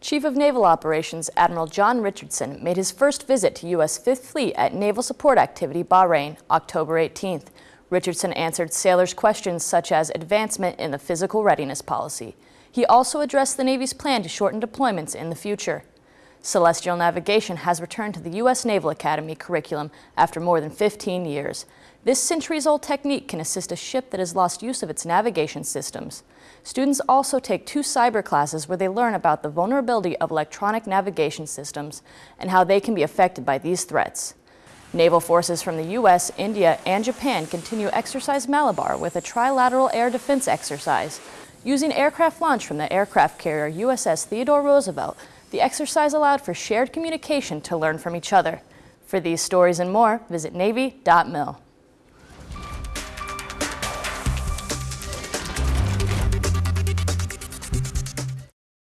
Chief of Naval Operations Admiral John Richardson made his first visit to U.S. Fifth Fleet at Naval Support Activity Bahrain, October 18th. Richardson answered sailors' questions such as advancement in the physical readiness policy. He also addressed the Navy's plan to shorten deployments in the future. Celestial navigation has returned to the U.S. Naval Academy curriculum after more than 15 years. This centuries-old technique can assist a ship that has lost use of its navigation systems. Students also take two cyber classes where they learn about the vulnerability of electronic navigation systems and how they can be affected by these threats. Naval forces from the U.S., India, and Japan continue Exercise Malabar with a trilateral air defense exercise. Using aircraft launch from the aircraft carrier USS Theodore Roosevelt, the exercise allowed for shared communication to learn from each other. For these stories and more, visit Navy.mil.